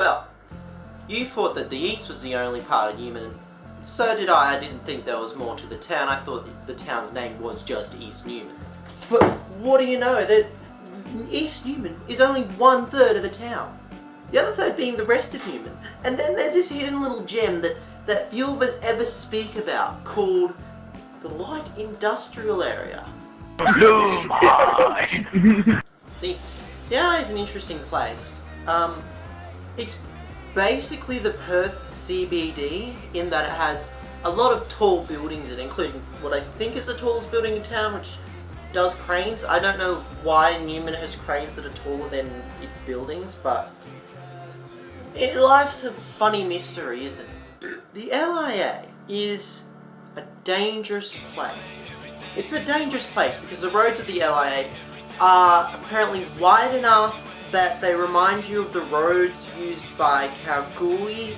Well, you thought that the east was the only part of Newman. So did I. I didn't think there was more to the town. I thought the town's name was just East Newman. But what do you know? That East Newman is only one third of the town. The other third being the rest of Newman. And then there's this hidden little gem that, that few of us ever speak about called the light industrial area. See, yeah, is an interesting place. Um, it's basically the Perth CBD in that it has a lot of tall buildings in it, including what I think is the tallest building in town, which does cranes. I don't know why Newman has cranes that are taller than its buildings, but it, life's a funny mystery, isn't it? The LIA is a dangerous place. It's a dangerous place because the roads of the LIA are apparently wide enough that they remind you of the roads used by Kalgoorlie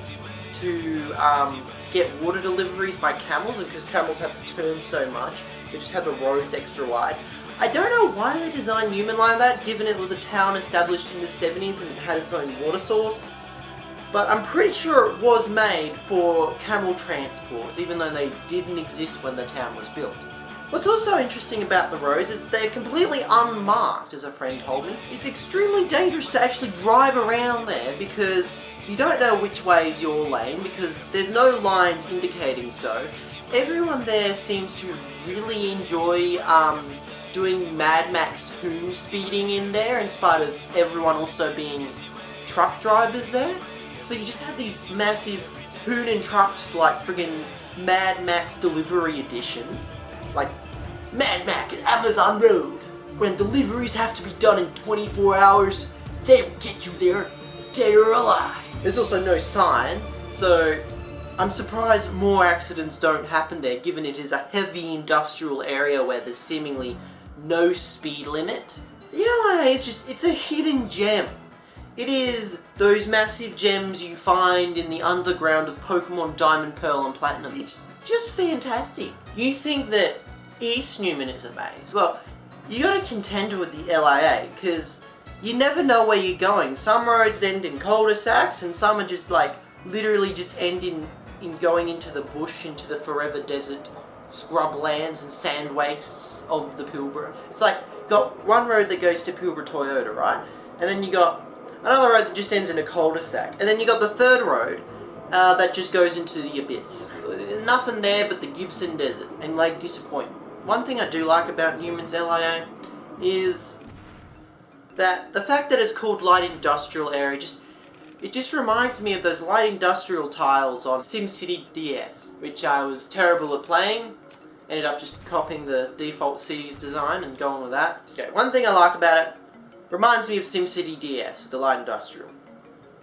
to um, get water deliveries by camels, and because camels have to turn so much, they just had the roads extra wide. I don't know why they designed Newman like that, given it was a town established in the 70s and it had its own water source. But I'm pretty sure it was made for camel transport, even though they didn't exist when the town was built. What's also interesting about the roads is they're completely unmarked, as a friend told me. It's extremely dangerous to actually drive around there because you don't know which way is your lane because there's no lines indicating so. Everyone there seems to really enjoy um, doing Mad Max Hoon speeding in there in spite of everyone also being truck drivers there. So you just have these massive Hoon and trucks like friggin' Mad Max Delivery Edition. Like Mad Mac Max Amazon Road. When deliveries have to be done in 24 hours, they will get you there dead or alive. There's also no signs, so I'm surprised more accidents don't happen there given it is a heavy industrial area where there's seemingly no speed limit. The LIA is just, it's a hidden gem. It is those massive gems you find in the underground of Pokemon Diamond, Pearl and Platinum. It's just fantastic. You think that East Newman is a maze. Well, you gotta contend with the LIA, because you never know where you're going. Some roads end in cul-de-sacs, and some are just like, literally just end in, in going into the bush, into the forever desert scrublands and sand wastes of the Pilbara. It's like, got one road that goes to Pilbara Toyota, right? And then you got another road that just ends in a cul-de-sac. And then you got the third road uh, that just goes into the abyss. Nothing there but the Gibson Desert and Lake Disappointment one thing I do like about Newman's LIA is that the fact that it's called light industrial area just it just reminds me of those light industrial tiles on SimCity DS, which I was terrible at playing. Ended up just copying the default city's design and going with that. So one thing I like about it, reminds me of SimCity DS, the light industrial.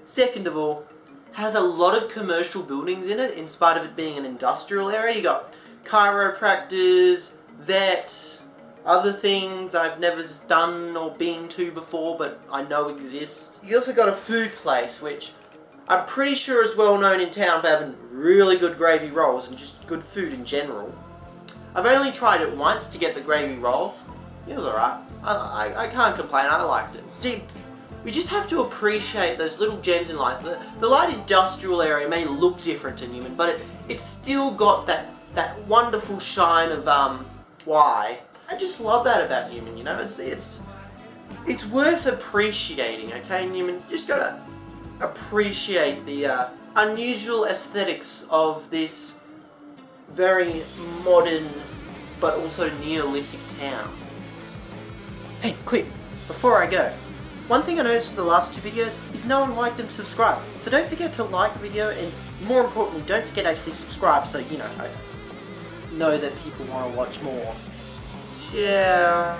Second of all, has a lot of commercial buildings in it, in spite of it being an industrial area. You got chiropractors, that other things I've never done or been to before but I know exist. You also got a food place which I'm pretty sure is well known in town for having really good gravy rolls and just good food in general. I've only tried it once to get the gravy roll. It was alright. I, I, I, can't complain, I liked it. See, we just have to appreciate those little gems in life. The, the light industrial area may look different to Newman, but it, it's still got that, that wonderful shine of um, why. I just love that about Newman, you know, it's, it's, it's worth appreciating, okay, Newman? Just gotta appreciate the uh, unusual aesthetics of this very modern but also Neolithic town. Hey, quick, before I go, one thing I noticed in the last two videos is no one liked and subscribed. So don't forget to like the video and more importantly, don't forget to actually subscribe so, you know, I, know that people want to watch more. Yeah.